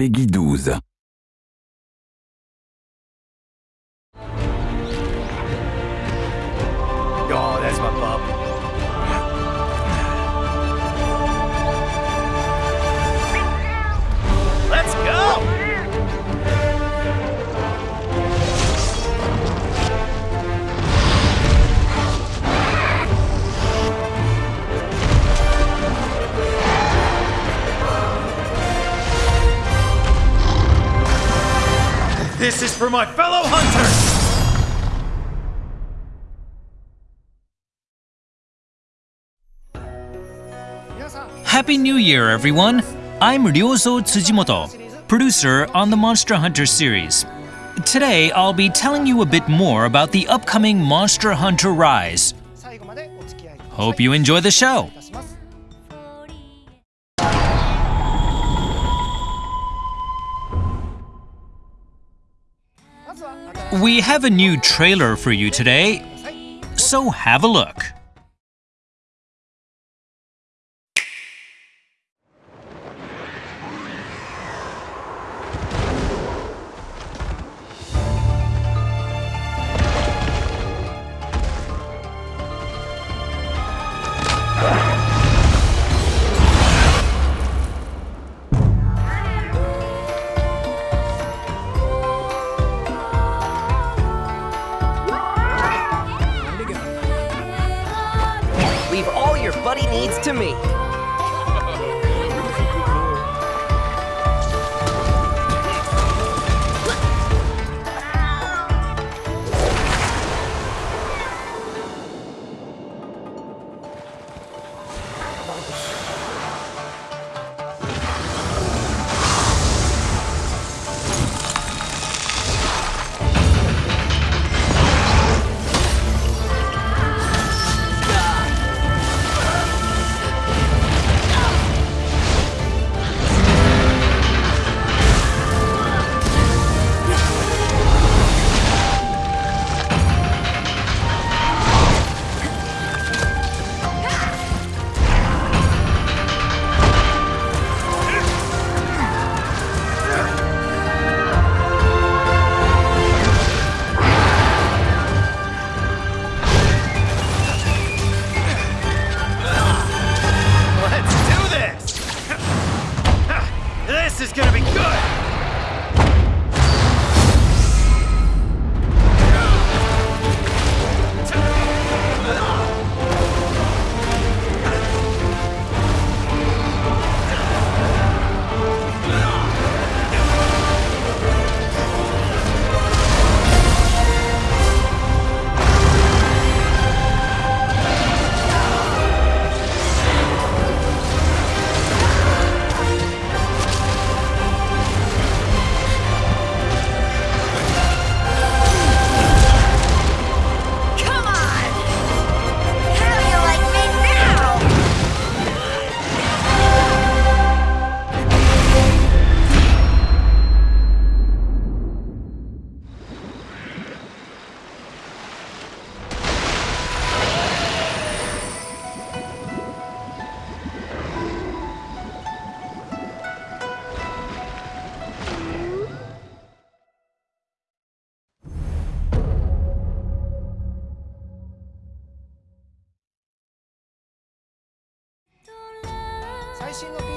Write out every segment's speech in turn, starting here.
Peggy 12. This is for my fellow hunters! Happy New Year, everyone! I'm Ryozo Tsujimoto, producer on the Monster Hunter series. Today, I'll be telling you a bit more about the upcoming Monster Hunter Rise. Hope you enjoy the show! We have a new trailer for you today, so have a look.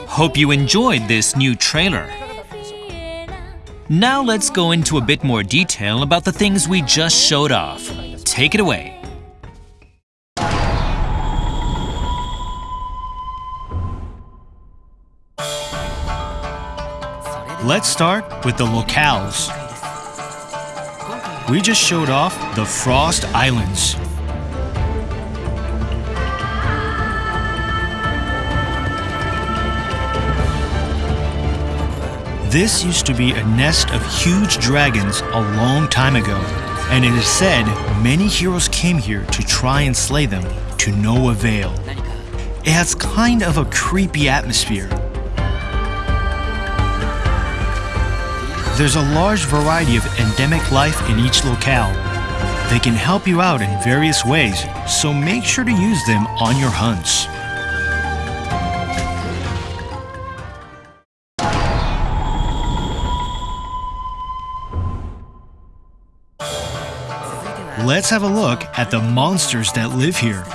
Hope you enjoyed this new trailer. Now let's go into a bit more detail about the things we just showed off. Take it away. Let's start with the locales. We just showed off the Frost Islands. This used to be a nest of huge dragons a long time ago, and it is said many heroes came here to try and slay them to no avail. It has kind of a creepy atmosphere. There's a large variety of endemic life in each locale. They can help you out in various ways, so make sure to use them on your hunts. Let's have a look at the monsters that live here.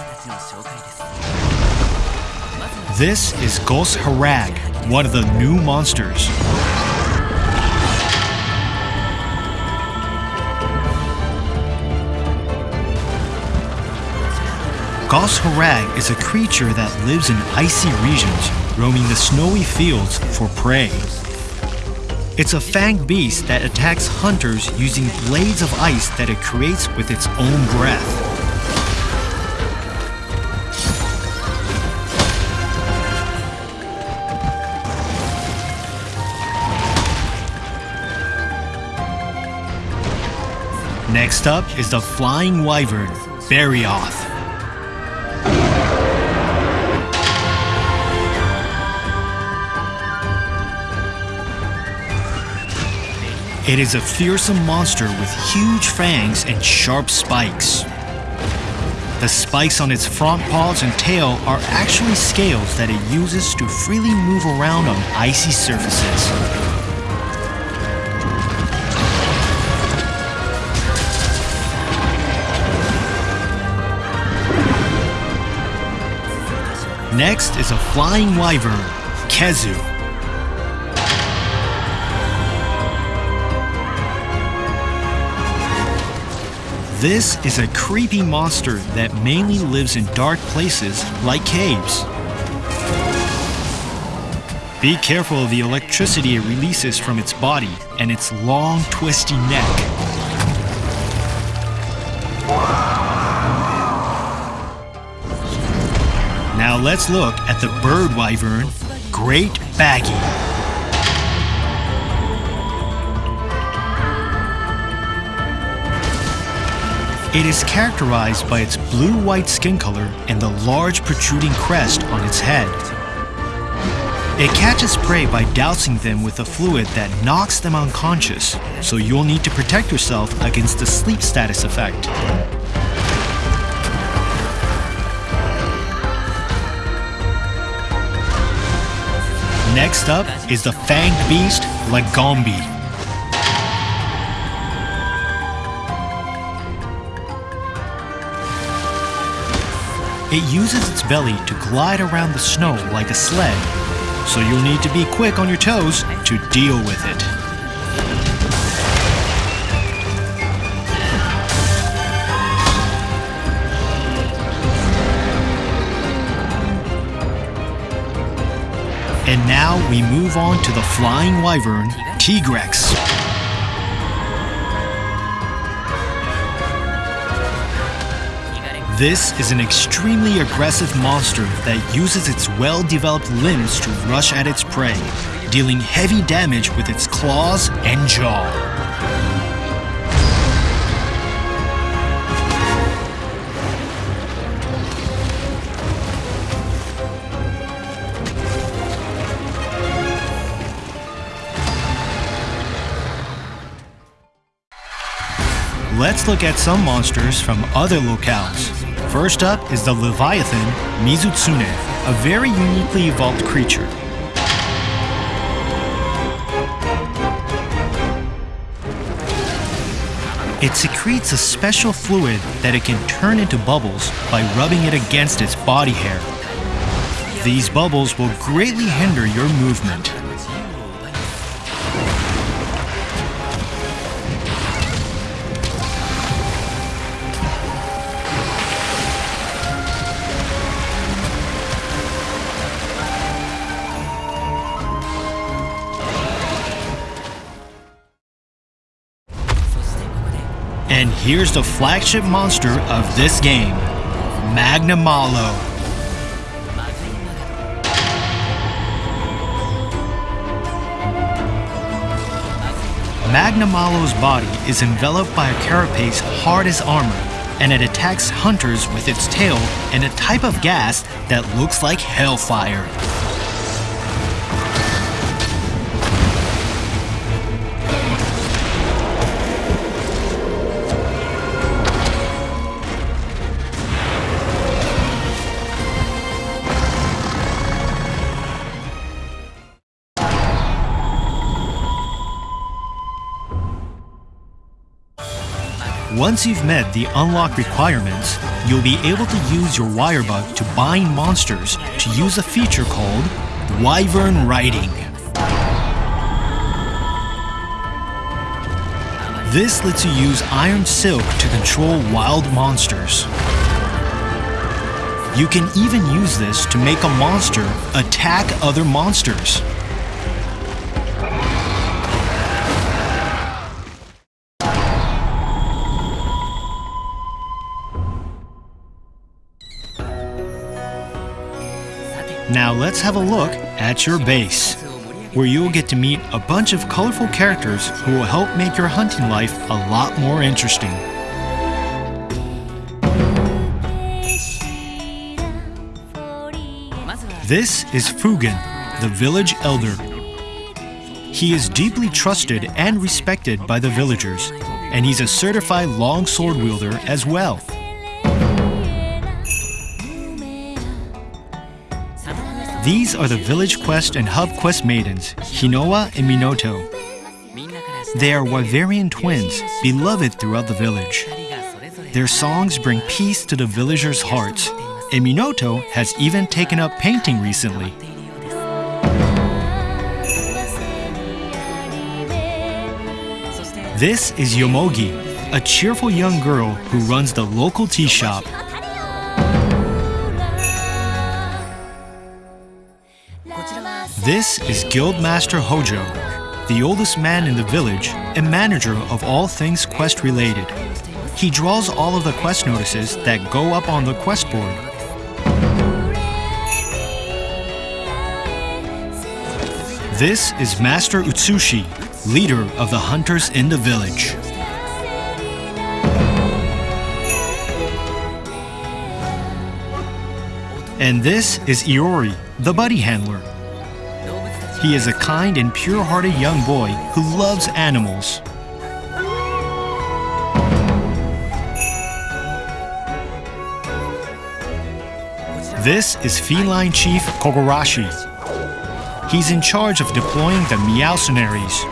This is Goss Harag, one of the new monsters. Goss Harag is a creature that lives in icy regions, roaming the snowy fields for prey. It's a fanged beast that attacks hunters using blades of ice that it creates with its own breath. Next up is the flying wyvern, Barioth. It is a fearsome monster with huge fangs and sharp spikes. The spikes on its front paws and tail are actually scales that it uses to freely move around on icy surfaces. Next is a flying wyvern, Khezu. This is a creepy monster that mainly lives in dark places like caves. Be careful of the electricity it releases from its body and its long, twisty neck. Now let's look at the bird wyvern, Great Baggi. It is characterized by its blue-white skin color and the large protruding crest on its head. It catches prey by dousing them with a fluid that knocks them unconscious, so you'll need to protect yourself against the sleep status effect. Next up is the fanged beast, Lagombi. It uses its belly to glide around the snow like a sled, so you'll need to be quick on your toes to deal with it. And now we move on to the flying wyvern, Tigrex. This is an extremely aggressive monster that uses its well-developed limbs to rush at its prey, dealing heavy damage with its claws and jaw. Let's look at some monsters from other locales. First up is the Leviathan Mizutsune, a very uniquely evolved creature. It secretes a special fluid that it can turn into bubbles by rubbing it against its body hair. These bubbles will greatly hinder your movement. Here's the flagship monster of this game, Magnamalo. Magnamalo's body is enveloped by a carapace hard as armor, and it attacks hunters with its tail and a type of gas that looks like hellfire. Once you've met the unlock requirements, you'll be able to use your Wirebug to bind monsters to use a feature called Wyvern Riding. This lets you use Iron Silk to control wild monsters. You can even use this to make a monster attack other monsters. Now let's have a look at your base, where you'll get to meet a bunch of colorful characters who will help make your hunting life a lot more interesting. This is Fugen, the village elder. He is deeply trusted and respected by the villagers, and he's a certified longsword wielder as well. These are the village quest and hub quest maidens, Hinoa and Minoto. They are Wyverian twins, beloved throughout the village. Their songs bring peace to the villagers' hearts, and Minoto has even taken up painting recently. This is Yomogi, a cheerful young girl who runs the local tea shop. This is Guildmaster Hojo, the oldest man in the village and manager of all things quest related. He draws all of the quest notices that go up on the quest board. This is Master Utsushi, leader of the hunters in the village. And this is Iori, the buddy handler. He is a kind and pure-hearted young boy who loves animals. This is Feline Chief Kogarashi. He's in charge of deploying the Meowcenaries.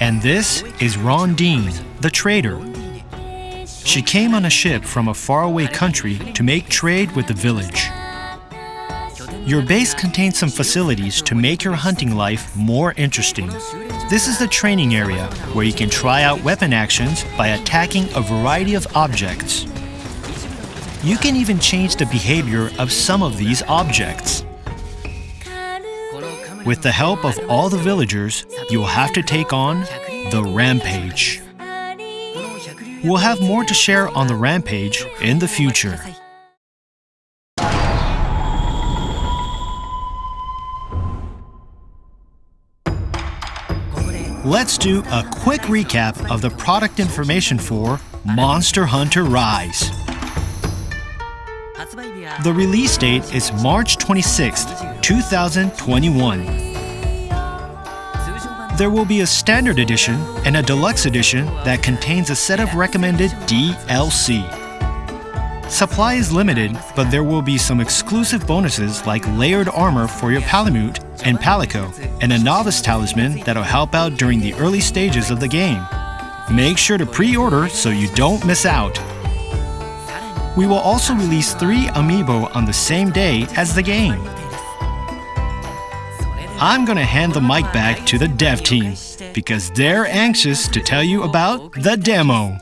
And this is Rondine, the trader. She came on a ship from a faraway country to make trade with the village. Your base contains some facilities to make your hunting life more interesting. This is the training area where you can try out weapon actions by attacking a variety of objects. You can even change the behavior of some of these objects. With the help of all the villagers, you will have to take on the Rampage. We'll have more to share on the Rampage in the future. Let's do a quick recap of the product information for Monster Hunter Rise. The release date is March 26th, 2021. There will be a standard edition and a deluxe edition that contains a set of recommended DLC. Supply is limited, but there will be some exclusive bonuses like layered armor for your Palamute and Palico, and a novice talisman that'll help out during the early stages of the game. Make sure to pre-order so you don't miss out. We will also release three amiibo on the same day as the game. I'm gonna hand the mic back to the dev team because they're anxious to tell you about the demo.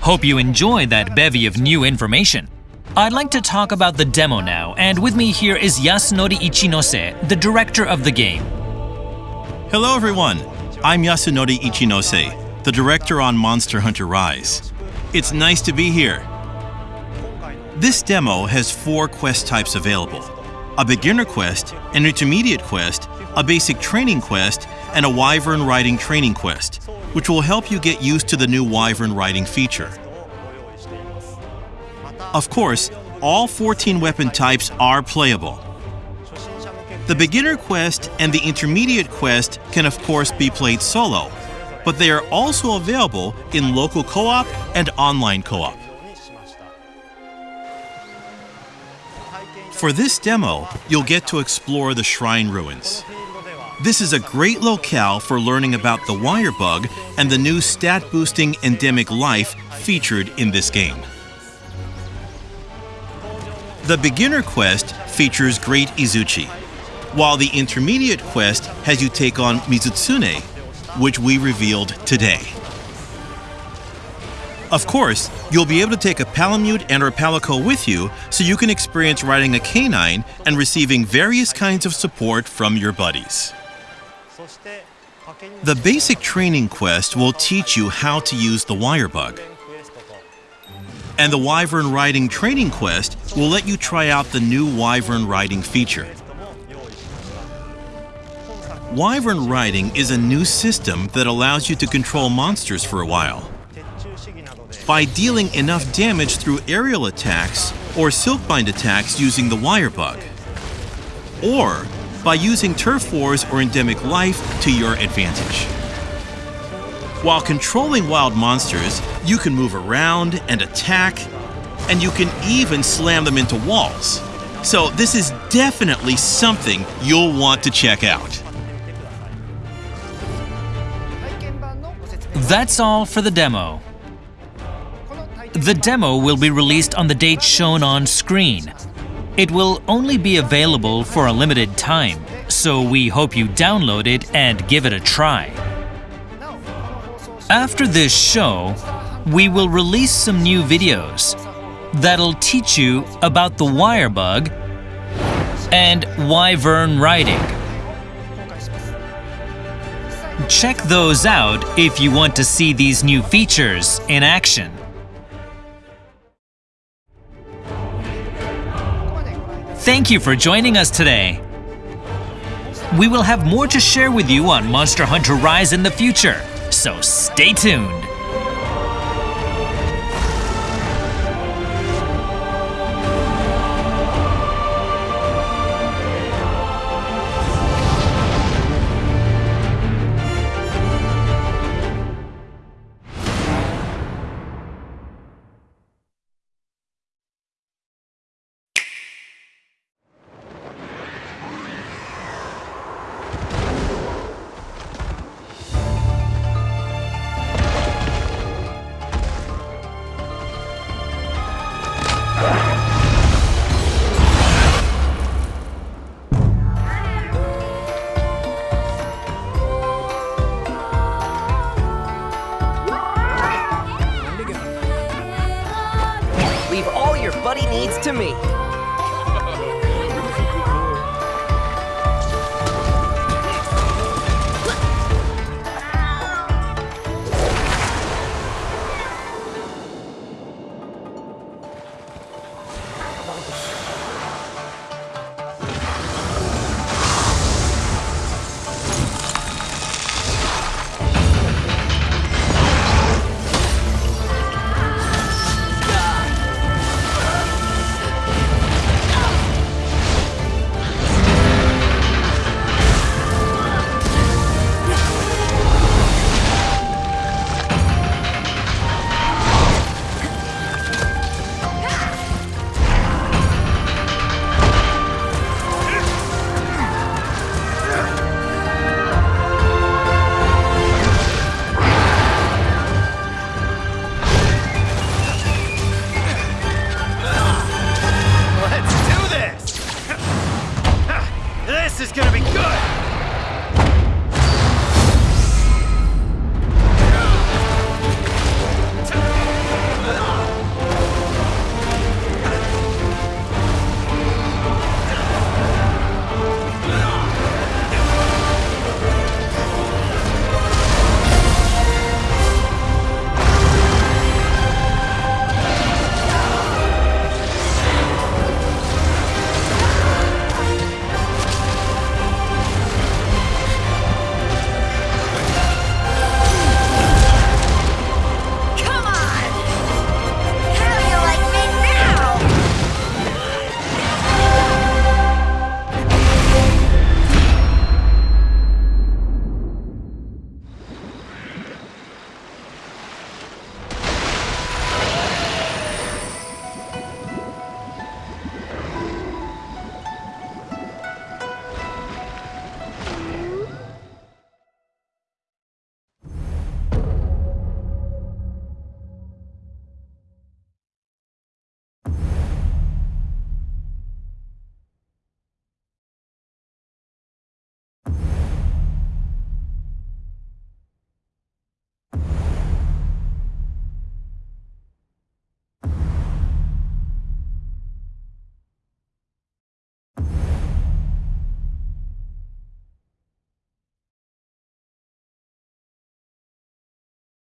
Hope you enjoyed that bevy of new information. I'd like to talk about the demo now, and with me here is Yasunori Ichinose, the director of the game. Hello, everyone. I'm Yasunori Ichinose, the director on Monster Hunter Rise. It's nice to be here. This demo has four quest types available a beginner quest, an intermediate quest, a basic training quest, and a wyvern riding training quest, which will help you get used to the new wyvern riding feature. Of course, all 14 weapon types are playable. The beginner quest and the intermediate quest can of course be played solo, but they are also available in local co-op and online co-op. For this demo, you'll get to explore the shrine ruins. This is a great locale for learning about the wire bug and the new stat boosting endemic life featured in this game. The beginner quest features Great Izuchi, while the intermediate quest has you take on Mizutsune, which we revealed today. Of course, you'll be able to take a Palamute and or Palico with you so you can experience riding a canine and receiving various kinds of support from your buddies. The basic training quest will teach you how to use the wire bug. And the Wyvern Riding Training Quest will let you try out the new Wyvern Riding feature. Wyvern Riding is a new system that allows you to control monsters for a while. By dealing enough damage through aerial attacks or silkbind attacks using the wire bug. Or by using turf wars or endemic life to your advantage. While controlling wild monsters, you can move around and attack, and you can even slam them into walls. So this is definitely something you'll want to check out. That's all for the demo. The demo will be released on the date shown on screen. It will only be available for a limited time, so we hope you download it and give it a try. After this show, we will release some new videos that'll teach you about the wire bug and wyvern riding. Check those out if you want to see these new features in action. Thank you for joining us today. We will have more to share with you on Monster Hunter Rise in the future, so stay tuned.